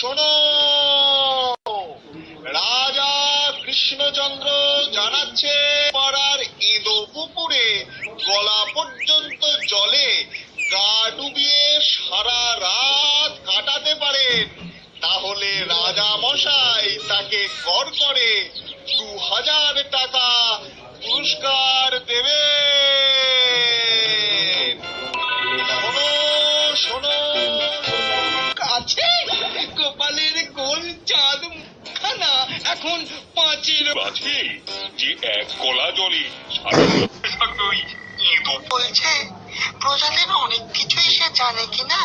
শোনো। রাজা কৃষ্ণচন্দ্র জানাচ্ছে, পাড়ার ইঁদুর পুকুরে গলা পর্যন্ত জলে গা ডুবিয়ে সারা রাত কাটাতে পারেন তাহলে রাজা মশাই তাকে কর করে দু হাজার টাকা এখন পাঁচের আছে যে এক কলা জলে বলছে প্রজাদের অনেক কিছুই সে জানে কিনা।